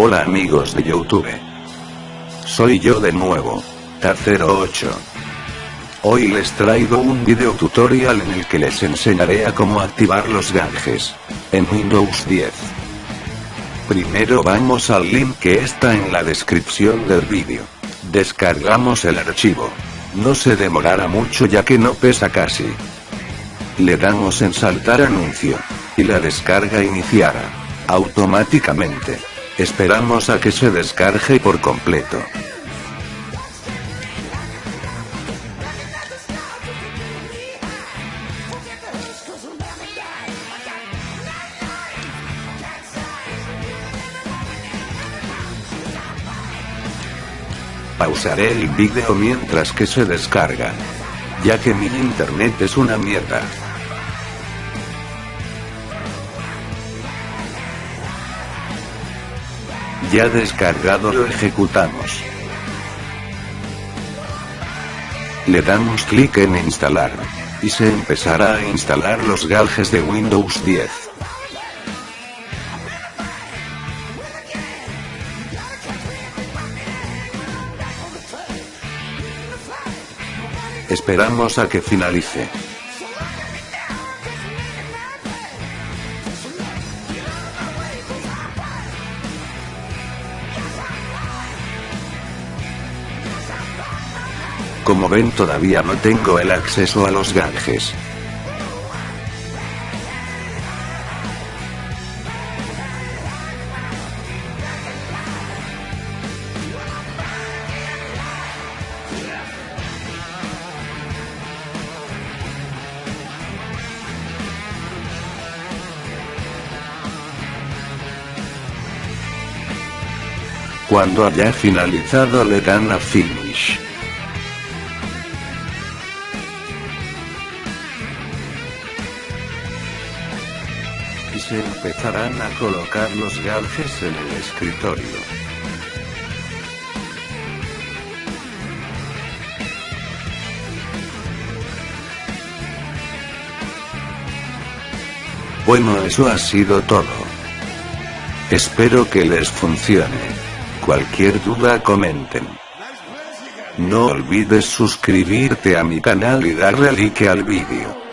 Hola amigos de Youtube. Soy yo de nuevo, Tar08. Hoy les traigo un video tutorial en el que les enseñaré a cómo activar los gadgets en Windows 10. Primero vamos al link que está en la descripción del vídeo. Descargamos el archivo. No se demorará mucho ya que no pesa casi. Le damos en saltar anuncio. Y la descarga iniciará. Automáticamente. Esperamos a que se descargue por completo. Pausaré el vídeo mientras que se descarga. Ya que mi internet es una mierda. Ya descargado lo ejecutamos. Le damos clic en instalar. Y se empezará a instalar los galges de Windows 10. Esperamos a que finalice. Como ven todavía no tengo el acceso a los gadgets. Cuando haya finalizado le dan a Finish. Y se empezarán a colocar los gadgets en el escritorio. Bueno eso ha sido todo. Espero que les funcione. Cualquier duda comenten. No olvides suscribirte a mi canal y darle like al vídeo.